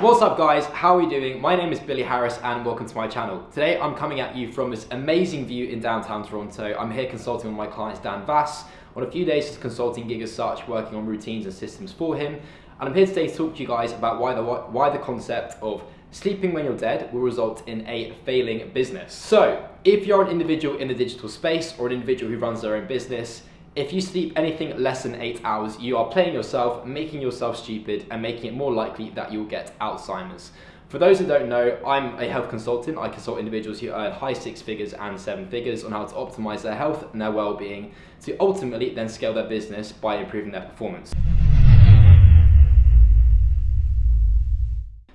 What's up guys, how are we doing? My name is Billy Harris and welcome to my channel. Today I'm coming at you from this amazing view in downtown Toronto. I'm here consulting with my client Dan Vass on a few days as consulting gig as such, working on routines and systems for him. And I'm here today to talk to you guys about why the, why the concept of sleeping when you're dead will result in a failing business. So, if you're an individual in the digital space or an individual who runs their own business, if you sleep anything less than eight hours, you are playing yourself, making yourself stupid, and making it more likely that you'll get Alzheimer's. For those who don't know, I'm a health consultant. I consult individuals who earn high six figures and seven figures on how to optimize their health and their well-being to ultimately then scale their business by improving their performance.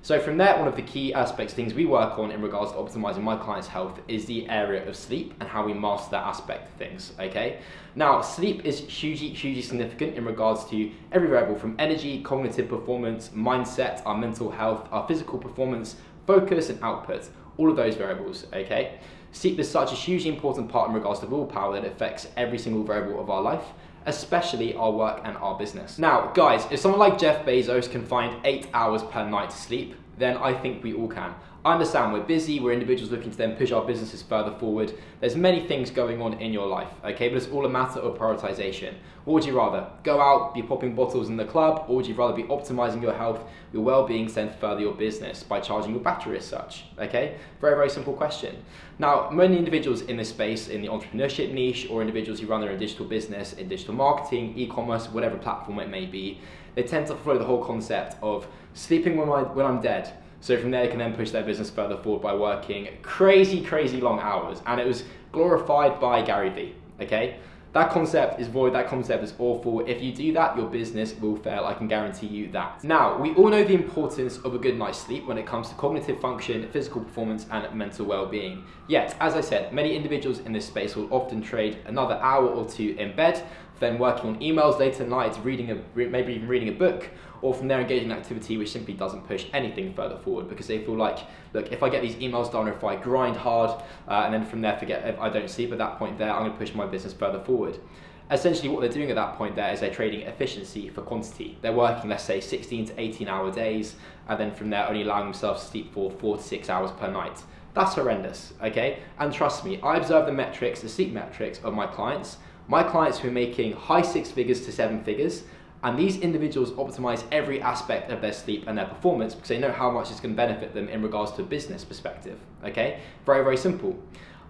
So from there, one of the key aspects, things we work on in regards to optimizing my client's health is the area of sleep and how we master that aspect of things, okay? Now, sleep is hugely, hugely significant in regards to every variable from energy, cognitive performance, mindset, our mental health, our physical performance, focus and output, all of those variables, okay? Sleep is such a hugely important part in regards to willpower that affects every single variable of our life especially our work and our business. Now, guys, if someone like Jeff Bezos can find eight hours per night to sleep, then I think we all can. I understand we're busy, we're individuals looking to then push our businesses further forward. There's many things going on in your life, okay? But it's all a matter of prioritization. What would you rather? Go out, be popping bottles in the club, or would you rather be optimizing your health, your well-being, send further your business by charging your battery as such, okay? Very, very simple question. Now, many individuals in this space, in the entrepreneurship niche, or individuals who run their own digital business, in digital marketing, e-commerce, whatever platform it may be, they tend to follow the whole concept of sleeping when, I, when I'm dead, so from there, they can then push their business further forward by working crazy, crazy long hours. And it was glorified by Gary Vee, okay? That concept is void, that concept is awful. If you do that, your business will fail, I can guarantee you that. Now, we all know the importance of a good night's sleep when it comes to cognitive function, physical performance, and mental well-being. Yet, as I said, many individuals in this space will often trade another hour or two in bed then working on emails later at night, reading a, maybe even reading a book, or from there engaging in activity which simply doesn't push anything further forward because they feel like, look, if I get these emails done, or if I grind hard, uh, and then from there forget if I don't sleep at that point there, I'm to push my business further forward. Essentially what they're doing at that point there is they're trading efficiency for quantity. They're working, let's say, 16 to 18 hour days, and then from there only allowing themselves to sleep for four to six hours per night. That's horrendous, okay? And trust me, I observe the metrics, the sleep metrics of my clients, my clients who are making high six figures to seven figures, and these individuals optimize every aspect of their sleep and their performance because they know how much it's going to benefit them in regards to a business perspective. Okay? Very, very simple.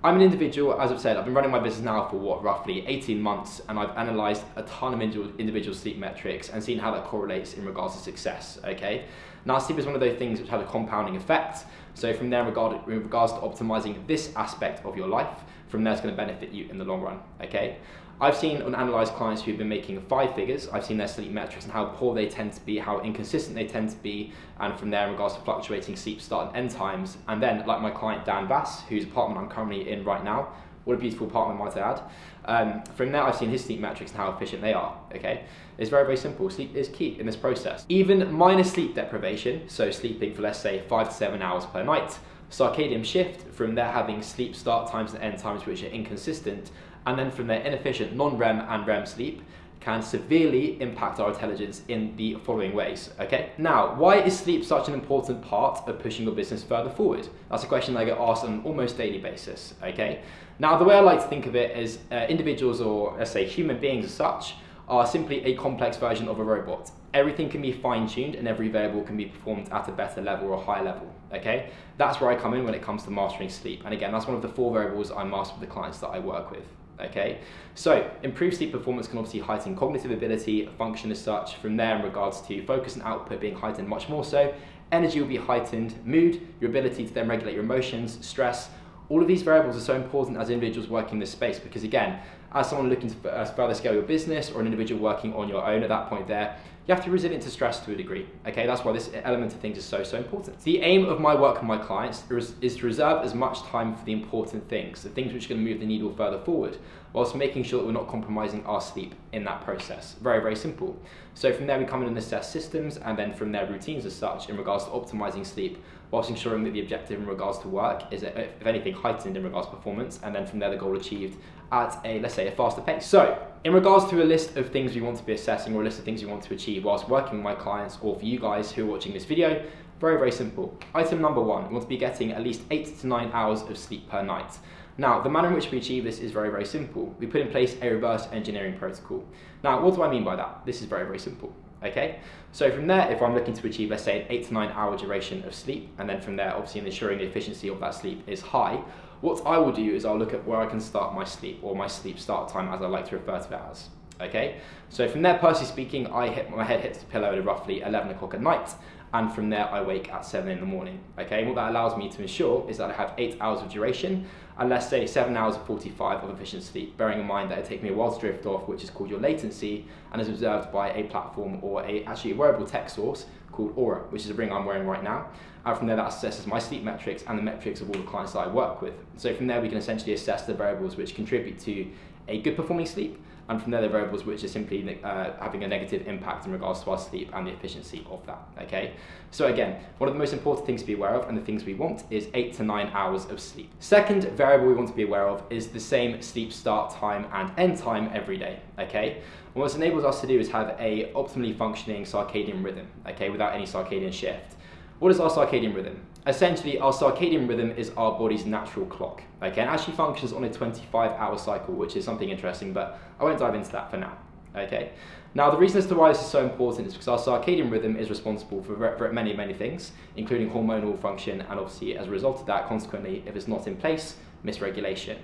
I'm an individual, as I've said, I've been running my business now for what, roughly 18 months, and I've analyzed a ton of individual sleep metrics and seen how that correlates in regards to success, okay? Now, sleep is one of those things which have a compounding effect. So from there, regard, in regards to optimizing this aspect of your life, from there it's going to benefit you in the long run, okay? I've seen and analysed clients who've been making five figures. I've seen their sleep metrics and how poor they tend to be, how inconsistent they tend to be, and from there in regards to fluctuating sleep start and end times. And then, like my client Dan Bass, whose apartment I'm currently in right now, what a beautiful apartment, might I add. Um, from there, I've seen his sleep metrics and how efficient they are. Okay, it's very, very simple. Sleep is key in this process. Even minor sleep deprivation, so sleeping for let's say five to seven hours per night, circadian shift from there having sleep start times and end times which are inconsistent, and then from their inefficient non-REM and REM sleep can severely impact our intelligence in the following ways, okay? Now, why is sleep such an important part of pushing your business further forward? That's a question I get asked on an almost daily basis, okay? Now, the way I like to think of it is uh, individuals or, let's say, human beings as such, are simply a complex version of a robot. Everything can be fine-tuned and every variable can be performed at a better level or higher level, okay? That's where I come in when it comes to mastering sleep. And again, that's one of the four variables I master with the clients that I work with okay? So improved sleep performance can obviously heighten cognitive ability, function as such, from there in regards to focus and output being heightened much more so, energy will be heightened, mood, your ability to then regulate your emotions, stress, all of these variables are so important as individuals working in this space because again, as someone looking to uh, further scale your business or an individual working on your own at that point there, you have to be resilient to stress to a degree. Okay, that's why this element of things is so, so important. The aim of my work with my clients is to reserve as much time for the important things, the things which are going to move the needle further forward, whilst making sure that we're not compromising our sleep in that process. Very, very simple. So from there, we come in and assess systems, and then from there, routines as such in regards to optimizing sleep, whilst ensuring that the objective in regards to work is, uh, if anything, heightened in regards to performance, and then from there, the goal achieved at a, let's say, a faster pace. So, in regards to a list of things we want to be assessing or a list of things we want to achieve whilst working with my clients or for you guys who are watching this video, Very, very simple. Item number one, we want to be getting at least eight to nine hours of sleep per night. Now, the manner in which we achieve this is very, very simple. We put in place a reverse engineering protocol. Now, what do I mean by that? This is very, very simple. Okay, so from there, if I'm looking to achieve, let's say, an eight to nine hour duration of sleep, and then from there, obviously, ensuring the efficiency of that sleep is high, what I will do is I'll look at where I can start my sleep, or my sleep start time, as I like to refer to it as. Okay, so from there, personally speaking, I hit my head hits the pillow at roughly 11 o'clock at night, and from there I wake at 7 in the morning. Okay, what that allows me to ensure is that I have 8 hours of duration and let's say 7 hours of 45 of efficient sleep, bearing in mind that it takes me a while to drift off, which is called your latency, and is observed by a platform or a actually a wearable tech source called Oura, which is a ring I'm wearing right now. And from there, that assesses my sleep metrics and the metrics of all the clients that I work with. So from there, we can essentially assess the variables which contribute to a good performing sleep and from there the variables which are simply uh, having a negative impact in regards to our sleep and the efficiency of that, okay? So again, one of the most important things to be aware of and the things we want is eight to nine hours of sleep. Second variable we want to be aware of is the same sleep start time and end time every day, okay? And what this enables us to do is have a optimally functioning circadian rhythm, okay, without any circadian shift. What is our circadian rhythm? Essentially, our circadian rhythm is our body's natural clock, okay, and actually functions on a 25 hour cycle, which is something interesting, but I won't dive into that for now, okay. Now, the reason as to why this is so important is because our circadian rhythm is responsible for, for many, many things, including hormonal function, and obviously, as a result of that, consequently, if it's not in place, misregulation.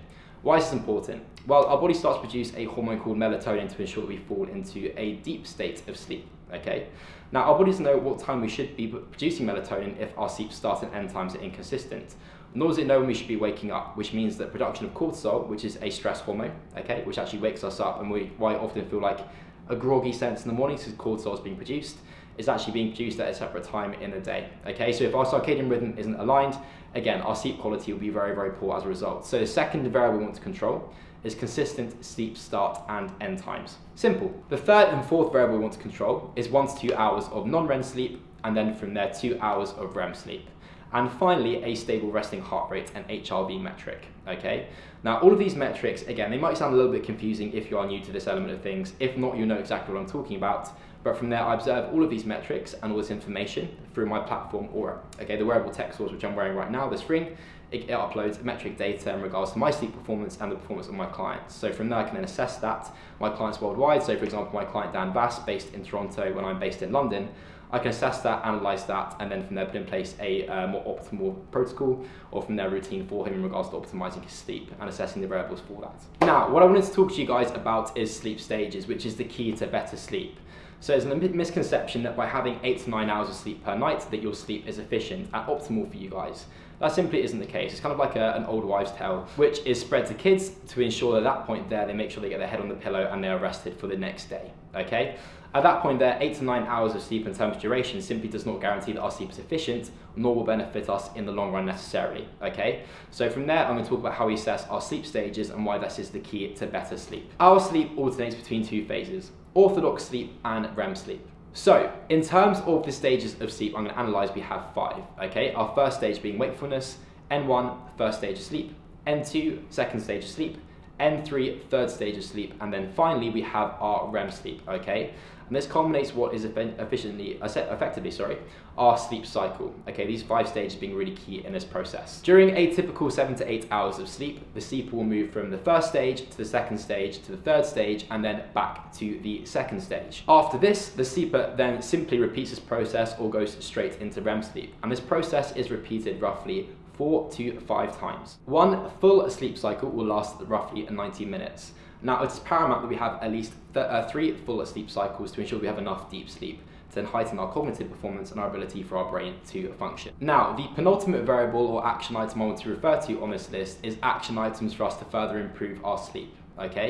Why is this important? Well, our body starts to produce a hormone called melatonin to ensure that we fall into a deep state of sleep okay? Now, our bodies know what time we should be producing melatonin if our sleep start and end times are inconsistent. Nor does it know when we should be waking up, which means that production of cortisol, which is a stress hormone, okay, which actually wakes us up and we why often feel like a groggy sense in the morning because cortisol is being produced, is actually being produced at a separate time in the day, okay? So if our circadian rhythm isn't aligned, again, our sleep quality will be very, very poor as a result. So the second variable we want to control is consistent sleep start and end times. Simple. The third and fourth variable we want to control is one to two hours of non-REM sleep and then from there two hours of REM sleep. And finally, a stable resting heart rate and HRV metric, okay? Now, all of these metrics, again, they might sound a little bit confusing if you are new to this element of things. If not, you know exactly what I'm talking about. But from there, I observe all of these metrics and all this information through my platform Oura. Okay, the wearable tech source which I'm wearing right now, this ring, it, it, uploads metric data in regards to my sleep performance and the performance of my clients. So from there, I can then assess that. My clients worldwide, so for example, my client Dan Bass, based in Toronto when I'm based in London, I can assess that, analyze that, and then from there put in place a uh, more optimal protocol or from there routine for him in regards to optimizing his sleep and assessing the variables for that. Now, what I wanted to talk to you guys about is sleep stages, which is the key to better sleep. So there's a misconception that by having eight to nine hours of sleep per night, that your sleep is efficient and optimal for you guys. That simply isn't the case. It's kind of like a, an old wives' tale, which is spread to kids to ensure that at that point there, they make sure they get their head on the pillow and they are rested for the next day, okay? At that point there, eight to nine hours of sleep in terms of duration simply does not guarantee that our sleep is efficient, nor will benefit us in the long run necessarily, okay? So from there, I'm gonna talk about how we assess our sleep stages and why this is the key to better sleep. Our sleep alternates between two phases, orthodox sleep and REM sleep. So, in terms of the stages of sleep, I'm going to analyze, we have five, okay? Our first stage being wakefulness, N1, first stage of sleep, N2, second stage of sleep, N3, third stage of sleep, and then finally we have our REM sleep, okay? And this culminates what is efficiently, uh, effectively, sorry, our sleep cycle. Okay, these five stages being really key in this process. During a typical seven to eight hours of sleep, the sleep will move from the first stage to the second stage to the third stage and then back to the second stage. After this, the sleeper then simply repeats this process or goes straight into REM sleep. And this process is repeated roughly four to five times. One full sleep cycle will last roughly 90 minutes. Now, it's paramount that we have at least th uh, three full sleep cycles to ensure we have enough deep sleep to then heighten our cognitive performance and our ability for our brain to function. Now, the penultimate variable or action item I want to refer to on this list is action items for us to further improve our sleep, okay?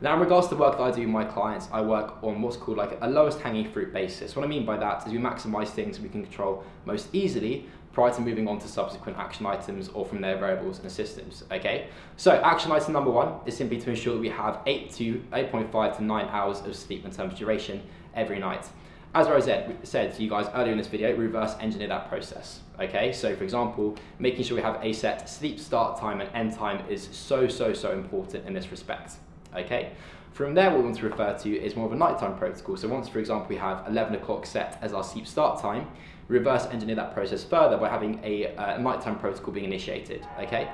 Now, in regards to the work that I do with my clients, I work on what's called like a lowest hanging fruit basis. What I mean by that is we maximize things we can control most easily prior to moving on to subsequent action items or from their variables and systems, okay? So action item number one is simply to ensure that we have 8 to 8.5 to 9 hours of sleep in terms of duration every night. As I said, said to you guys earlier in this video, reverse engineer that process, okay? So for example, making sure we have a set sleep start time and end time is so, so, so important in this respect, okay? From there, what we want to refer to is more of a nighttime protocol. So once, for example, we have 11 o'clock set as our sleep start time, reverse engineer that process further by having a uh, nighttime protocol being initiated, okay?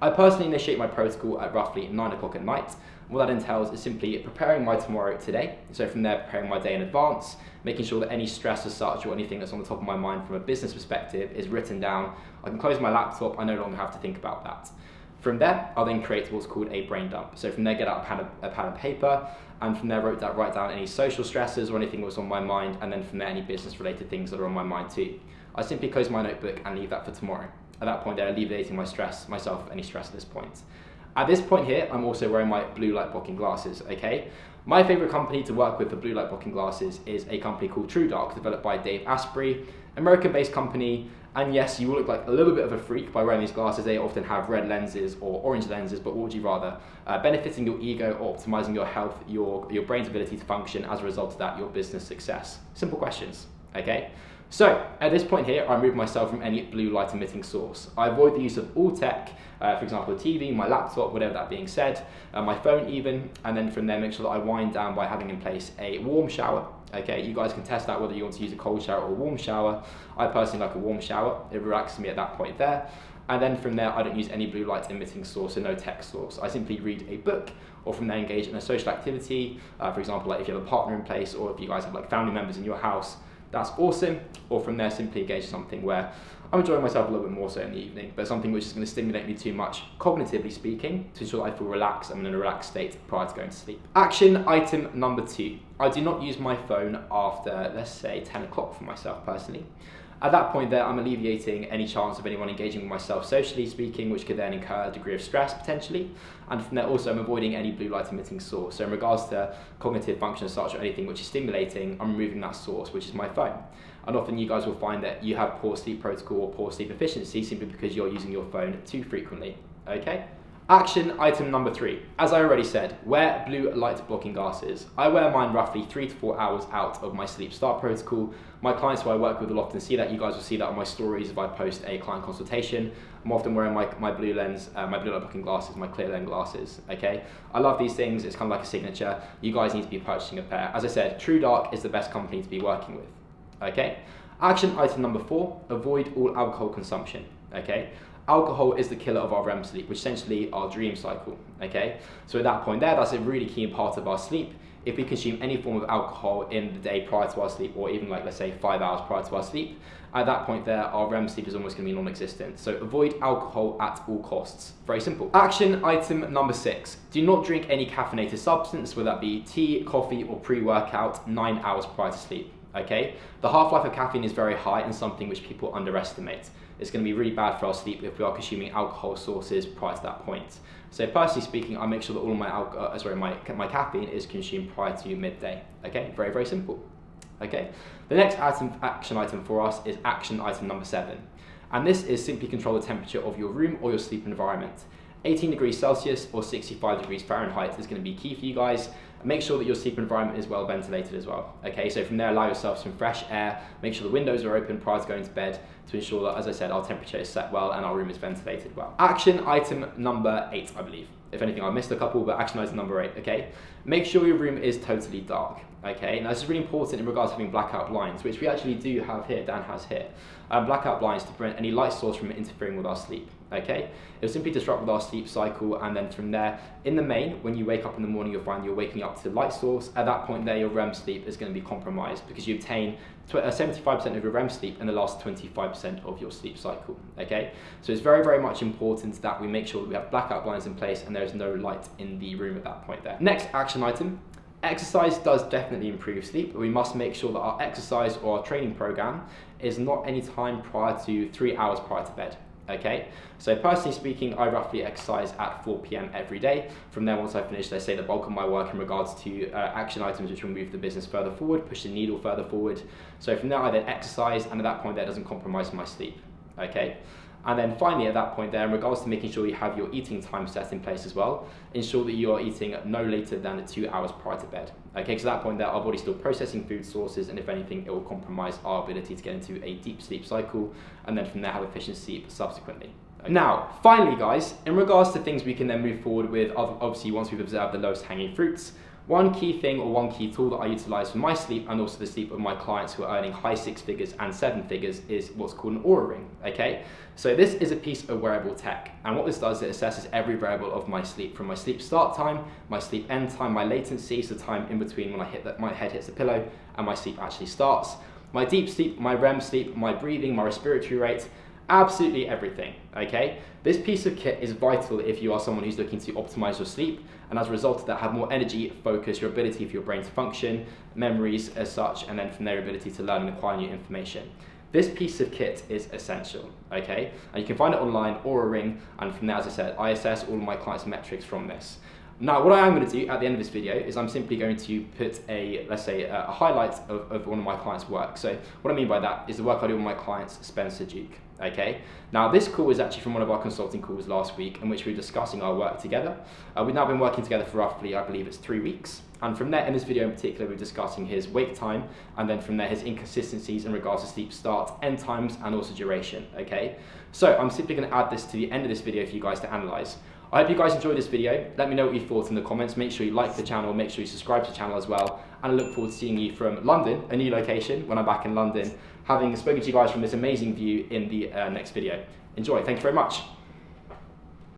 I personally initiate my protocol at roughly 9 o'clock at night. What that entails is simply preparing my tomorrow today. So from there, preparing my day in advance, making sure that any stress as such or anything that's on the top of my mind from a business perspective is written down. I can close my laptop, I no longer have to think about that. From there, I'll then create what's called a brain dump. So from there, get out a pad, of, a pad paper, and from there, wrote that, write down any social stresses or anything that was on my mind, and then from there, any business-related things that are on my mind too. I simply close my notebook and leave that for tomorrow at that point I'm alleviating my stress, myself, any stress at this point. At this point here, I'm also wearing my blue light blocking glasses, okay? My favorite company to work with for blue light blocking glasses is a company called TrueDark, developed by Dave Asprey, American-based company, and yes, you will look like a little bit of a freak by wearing these glasses. They often have red lenses or orange lenses, but what would you rather? Uh, benefiting your ego or optimizing your health, your, your brain's ability to function as a result of that, your business success? Simple questions, okay? So at this point here, I remove myself from any blue light emitting source. I avoid the use of all tech, uh, for example, the TV, my laptop, whatever that being said, uh, my phone even, and then from there make sure that I wind down by having in place a warm shower. Okay, you guys can test out whether you want to use a cold shower or a warm shower. I personally like a warm shower. It relaxes me at that point there. And then from there, I don't use any blue light emitting source, so no tech source. I simply read a book or from there engage in a social activity. Uh, for example, like if you have a partner in place or if you guys have like family members in your house, that's awesome. Or from there, simply engage something where I'm enjoying myself a little bit more so in the evening, but something which is going to stimulate me too much, cognitively speaking, to ensure that I feel relaxed, I'm in a relaxed state prior to going to sleep. Action item number two. I do not use my phone after, let's say, 10 o'clock for myself personally. At that point there, I'm alleviating any chance of anyone engaging with myself socially speaking, which could then incur a degree of stress potentially. And from there also, I'm avoiding any blue light emitting source. So in regards to cognitive function as such or anything which is stimulating, I'm removing that source, which is my phone. And often you guys will find that you have poor sleep protocol or poor sleep efficiency simply because you're using your phone too frequently, okay? Action item number three. As I already said, wear blue light blocking glasses. I wear mine roughly three to four hours out of my sleep start protocol. My clients who I work with will often see that. You guys will see that on my stories if I post a client consultation. I'm often wearing my, my blue lens, uh, my blue light blocking glasses, my clear lens glasses, okay? I love these things. It's kind of like a signature. You guys need to be purchasing a pair. As I said, TrueDark is the best company to be working with, okay? Action item number four, avoid all alcohol consumption, okay? Alcohol is the killer of our REM sleep, which essentially our dream cycle, okay? So at that point there, that's a really key part of our sleep. If we consume any form of alcohol in the day prior to our sleep, or even like, let's say five hours prior to our sleep, at that point there, our REM sleep is almost gonna be non-existent. So avoid alcohol at all costs. Very simple. Action item number six. Do not drink any caffeinated substance, whether that be tea, coffee, or pre-workout nine hours prior to sleep okay? The half-life of caffeine is very high and something which people underestimate. It's going to be really bad for our sleep if we are consuming alcohol sources prior to that point. So personally speaking, I make sure that all my, uh, sorry, my, my caffeine is consumed prior to midday, okay? Very, very simple, okay? The next item, action item for us is action item number seven. And this is simply control the temperature of your room or your sleep environment. 18 degrees Celsius or 65 degrees Fahrenheit is going to be key for you guys. Make sure that your sleep environment is well ventilated as well. Okay, so from there, allow yourself some fresh air. Make sure the windows are open prior to going to bed to ensure that, as I said, our temperature is set well and our room is ventilated well. Action item number eight, I believe. If anything, I missed a couple, but action item number eight, okay? Make sure your room is totally dark, okay? Now, this is really important in regards to having blackout blinds, which we actually do have here, Dan has here. Um, blackout blinds to prevent any light source from interfering with our sleep okay? It will simply disrupt with our sleep cycle and then from there, in the main, when you wake up in the morning, you'll find you're waking up to light source. At that point there, your REM sleep is going to be compromised because you obtain 75% uh, of your REM sleep in the last 25% of your sleep cycle, okay? So it's very, very much important that we make sure that we have blackout blinds in place and there's no light in the room at that point there. Next action item, Exercise does definitely improve sleep, but we must make sure that our exercise or our training program is not any time prior to three hours prior to bed okay? So personally speaking, I roughly exercise at 4 p.m. every day. From there, once I finish, let's say the bulk of my work in regards to uh, action items which will move the business further forward, push the needle further forward. So from there, I then exercise, and at that point, that doesn't compromise my sleep, okay? And then finally, at that point there, in regards to making sure you have your eating time set in place as well, ensure that you are eating no later than two hours prior to bed. Okay, because at that point there, our body's still processing food sources, and if anything, it will compromise our ability to get into a deep sleep cycle, and then from there have efficient sleep subsequently. Okay. Now, finally guys, in regards to things we can then move forward with, obviously once we've observed the lowest hanging fruits, One key thing or one key tool that I utilize for my sleep and also the sleep of my clients who are earning high six figures and seven figures is what's called an Oura Ring, okay? So this is a piece of wearable tech and what this does, it assesses every variable of my sleep from my sleep start time, my sleep end time, my latency, so time in between when I hit that my head hits the pillow and my sleep actually starts, my deep sleep, my REM sleep, my breathing, my respiratory rate, absolutely everything, okay? This piece of kit is vital if you are someone who's looking to optimize your sleep and as a result of that have more energy, focus, your ability for your brain to function, memories as such, and then from their ability to learn and acquire new information. This piece of kit is essential, okay? And you can find it online Oura ring, and from there, as I said, I assess all of my clients' metrics from this. Now, what I am going to do at the end of this video is I'm simply going to put a, let's say, a highlight of, of one of my clients' work. So what I mean by that is the work I do with my clients, Spencer Duke. Okay. Now this call is actually from one of our consulting calls last week in which we were discussing our work together. Uh, we've now been working together for roughly, I believe it's three weeks. And from there, in this video in particular, we're discussing his wake time, and then from there, his inconsistencies in regards to sleep start, end times, and also duration, okay? So I'm simply gonna add this to the end of this video for you guys to analyze. I hope you guys enjoyed this video. Let me know what you thought in the comments. Make sure you like the channel, make sure you subscribe to the channel as well. And I look forward to seeing you from London, a new location, when I'm back in London, having spoken to you guys from this amazing view in the uh, next video. Enjoy, thank you very much.